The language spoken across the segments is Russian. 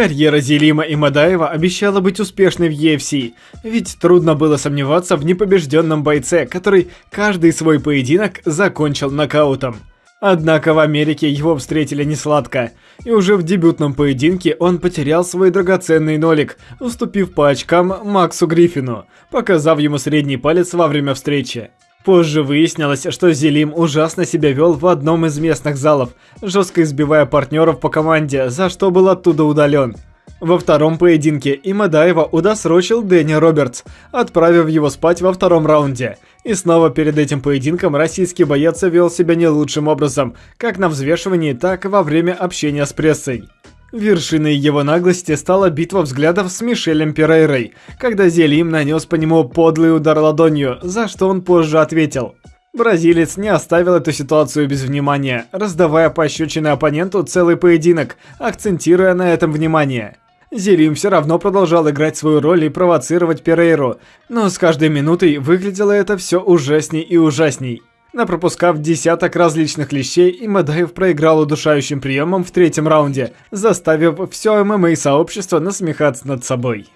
Карьера Зелима и Мадаева обещала быть успешной в UFC, ведь трудно было сомневаться в непобежденном бойце, который каждый свой поединок закончил нокаутом. Однако в Америке его встретили не сладко, и уже в дебютном поединке он потерял свой драгоценный нолик, уступив по очкам Максу Гриффину, показав ему средний палец во время встречи. Позже выяснилось, что Зелим ужасно себя вел в одном из местных залов, жестко избивая партнеров по команде, за что был оттуда удален. Во втором поединке Имадаева удосрочил Дэнни Робертс, отправив его спать во втором раунде. И снова перед этим поединком российский боец вел себя не лучшим образом, как на взвешивании, так и во время общения с прессой. Вершиной его наглости стала битва взглядов с Мишелем Перейрой, когда Зелим нанес по нему подлый удар ладонью, за что он позже ответил. Бразилец не оставил эту ситуацию без внимания, раздавая пощечины оппоненту целый поединок, акцентируя на этом внимание. Зелим все равно продолжал играть свою роль и провоцировать Перейру, но с каждой минутой выглядело это все ужасней и ужасней. Напропускав десяток различных лещей, Имадаев проиграл удушающим приемом в третьем раунде, заставив все ММА-сообщество насмехаться над собой.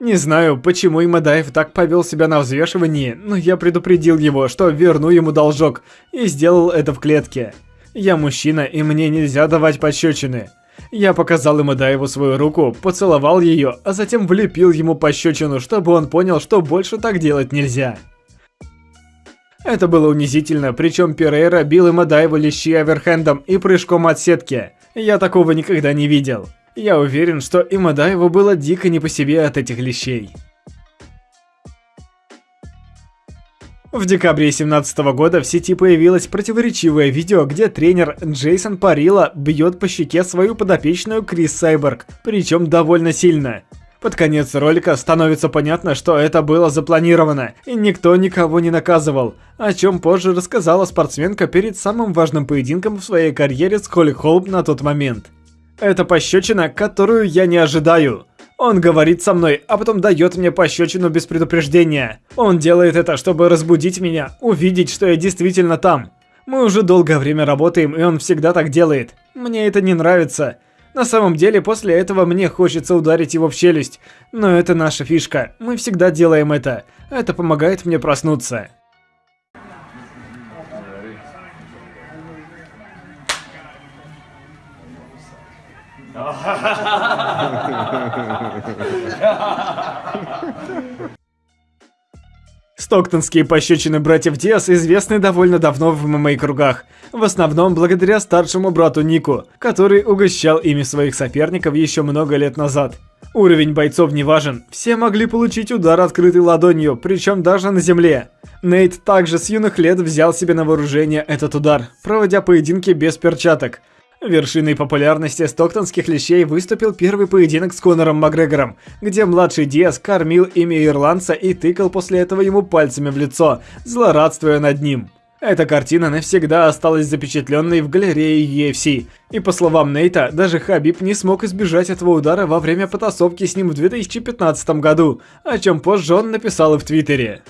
Не знаю, почему Имадаев так повел себя на взвешивании, но я предупредил его, что верну ему должок, и сделал это в клетке. Я мужчина, и мне нельзя давать пощечины. Я показал Имадаеву свою руку, поцеловал ее, а затем влепил ему пощечину, чтобы он понял, что больше так делать нельзя. Это было унизительно, причем Перейра бил Имадаеву лещи оверхендом и прыжком от сетки. Я такого никогда не видел. Я уверен, что Имадаеву было дико не по себе от этих лещей. В декабре 2017 года в сети появилось противоречивое видео, где тренер Джейсон Парила бьет по щеке свою подопечную Крис Сайберг, причем довольно сильно. Под конец ролика становится понятно, что это было запланировано, и никто никого не наказывал, о чем позже рассказала спортсменка перед самым важным поединком в своей карьере с Холли Холм на тот момент. Это пощечина, которую я не ожидаю. Он говорит со мной, а потом дает мне пощечину без предупреждения. Он делает это, чтобы разбудить меня, увидеть, что я действительно там. Мы уже долгое время работаем, и он всегда так делает. Мне это не нравится. На самом деле, после этого мне хочется ударить его в челюсть. Но это наша фишка. Мы всегда делаем это. Это помогает мне проснуться. Стоктонские пощечины братьев Диас известны довольно давно в ММА-кругах, в основном благодаря старшему брату Нику, который угощал ими своих соперников еще много лет назад. Уровень бойцов не важен, все могли получить удар открытой ладонью, причем даже на земле. Нейт также с юных лет взял себе на вооружение этот удар, проводя поединки без перчаток – Вершиной популярности стоктонских лещей выступил первый поединок с Конором Макгрегором, где младший Диас кормил имя ирландца и тыкал после этого ему пальцами в лицо, злорадствуя над ним. Эта картина навсегда осталась запечатленной в галерее UFC, и по словам Нейта, даже Хабиб не смог избежать этого удара во время потасовки с ним в 2015 году, о чем позже он написал и в Твиттере.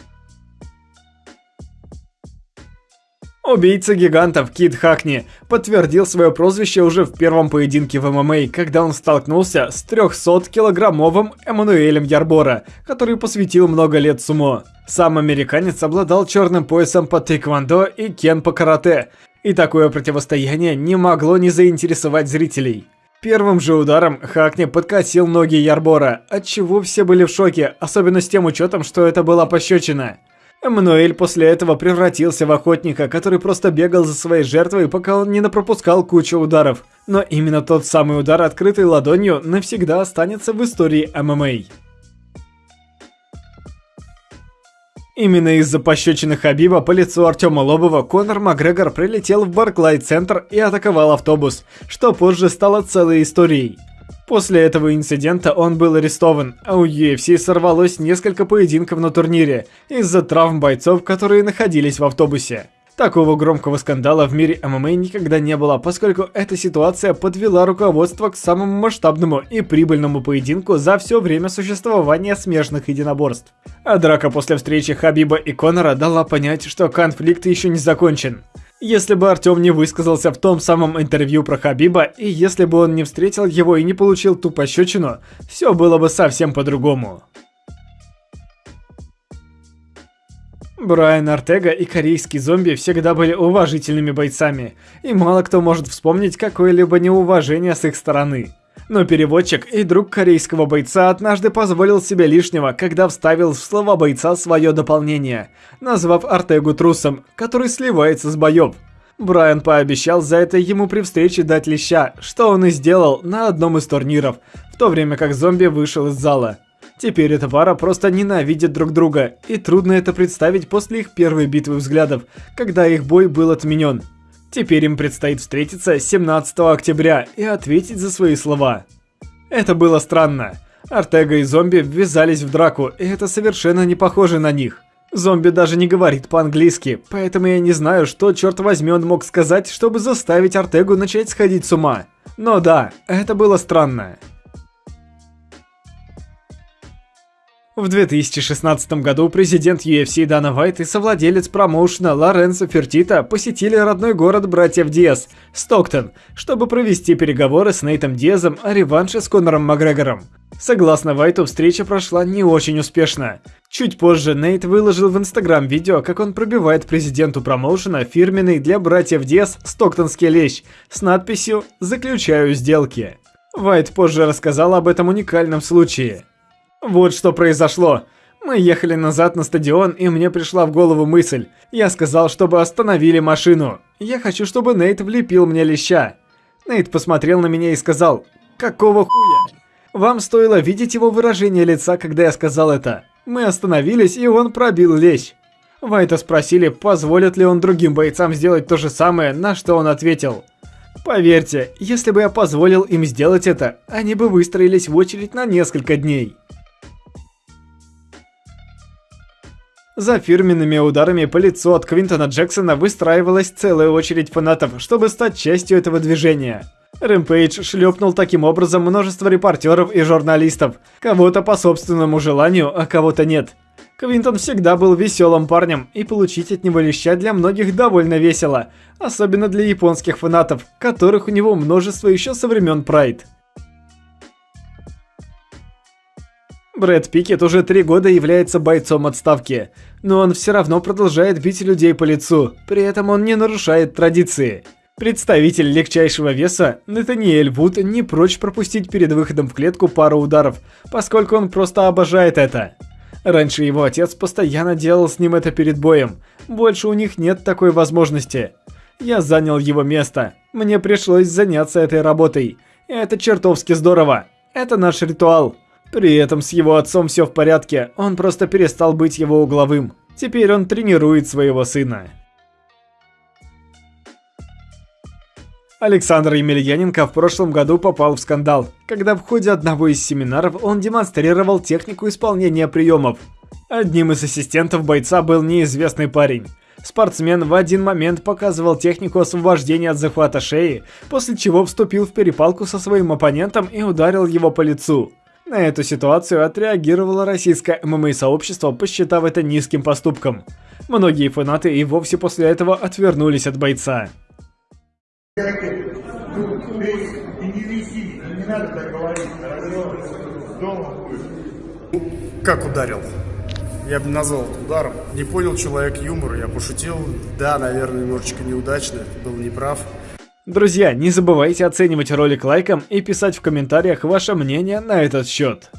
Убийца гигантов Кит Хакни подтвердил свое прозвище уже в первом поединке в ММА, когда он столкнулся с 300-килограммовым Эммануэлем Ярбора, который посвятил много лет сумо. Сам американец обладал черным поясом по тэквондо и кен по карате, и такое противостояние не могло не заинтересовать зрителей. Первым же ударом Хакни подкосил ноги Ярбора, от чего все были в шоке, особенно с тем учетом, что это была пощечина. Эммануэль после этого превратился в охотника, который просто бегал за своей жертвой, пока он не напропускал кучу ударов. Но именно тот самый удар открытой ладонью навсегда останется в истории ММА. Именно из-за пощечины Хабиба по лицу Артема Лобова Конор Макгрегор прилетел в Барклай-центр и атаковал автобус, что позже стало целой историей. После этого инцидента он был арестован, а у UFC сорвалось несколько поединков на турнире из-за травм бойцов, которые находились в автобусе. Такого громкого скандала в мире ММА никогда не было, поскольку эта ситуация подвела руководство к самому масштабному и прибыльному поединку за все время существования смежных единоборств. А драка после встречи Хабиба и Конора дала понять, что конфликт еще не закончен. Если бы Артем не высказался в том самом интервью про Хабиба, и если бы он не встретил его и не получил ту пощечину, все было бы совсем по-другому. Брайан Артега и корейский зомби всегда были уважительными бойцами, и мало кто может вспомнить какое-либо неуважение с их стороны. Но переводчик и друг корейского бойца однажды позволил себе лишнего, когда вставил в слова бойца свое дополнение, назвав Артегу трусом, который сливается с боев. Брайан пообещал за это ему при встрече дать леща, что он и сделал на одном из турниров, в то время как зомби вышел из зала. Теперь эта пара просто ненавидит друг друга, и трудно это представить после их первой битвы взглядов, когда их бой был отменен. Теперь им предстоит встретиться 17 октября и ответить за свои слова. Это было странно. Артега и зомби ввязались в драку, и это совершенно не похоже на них. Зомби даже не говорит по-английски, поэтому я не знаю, что, черт возьми, он мог сказать, чтобы заставить Артегу начать сходить с ума. Но да, это было странно. В 2016 году президент UFC Дана Вайт и совладелец промоушена Лоренцо Фертита посетили родной город братьев Диас, Стоктон, чтобы провести переговоры с Нейтом Диазом о реванше с Конором Макгрегором. Согласно Вайту, встреча прошла не очень успешно. Чуть позже Нейт выложил в Инстаграм видео, как он пробивает президенту промоушена фирменный для братьев Диас стоктонский лещ с надписью «Заключаю сделки». Вайт позже рассказал об этом уникальном случае. Вот что произошло. Мы ехали назад на стадион, и мне пришла в голову мысль. Я сказал, чтобы остановили машину. Я хочу, чтобы Нейт влепил мне леща. Нейт посмотрел на меня и сказал, «Какого хуя?» Вам стоило видеть его выражение лица, когда я сказал это. Мы остановились, и он пробил лещ. Вайта спросили, позволит ли он другим бойцам сделать то же самое, на что он ответил. Поверьте, если бы я позволил им сделать это, они бы выстроились в очередь на несколько дней. За фирменными ударами по лицу от Квинтона Джексона выстраивалась целая очередь фанатов, чтобы стать частью этого движения. Рэмпейдж шлепнул таким образом множество репортеров и журналистов, кого-то по собственному желанию, а кого-то нет. Квинтон всегда был веселым парнем, и получить от него леща для многих довольно весело, особенно для японских фанатов, которых у него множество еще со времен Прайд. Брэд Пикет уже три года является бойцом отставки, но он все равно продолжает бить людей по лицу, при этом он не нарушает традиции. Представитель легчайшего веса, Натаниэль Вуд, не прочь пропустить перед выходом в клетку пару ударов, поскольку он просто обожает это. Раньше его отец постоянно делал с ним это перед боем, больше у них нет такой возможности. Я занял его место, мне пришлось заняться этой работой. Это чертовски здорово, это наш ритуал. При этом с его отцом все в порядке, он просто перестал быть его угловым. Теперь он тренирует своего сына. Александр Емельяненко в прошлом году попал в скандал, когда в ходе одного из семинаров он демонстрировал технику исполнения приемов. Одним из ассистентов бойца был неизвестный парень. Спортсмен в один момент показывал технику освобождения от захвата шеи, после чего вступил в перепалку со своим оппонентом и ударил его по лицу. На эту ситуацию отреагировало российское ММА-сообщество, посчитав это низким поступком. Многие фанаты и вовсе после этого отвернулись от бойца. Как ударил? Я бы назвал это ударом. Не понял человек юмор, я пошутил. Да, наверное, немножечко неудачно, был неправ. Друзья, не забывайте оценивать ролик лайком и писать в комментариях ваше мнение на этот счет.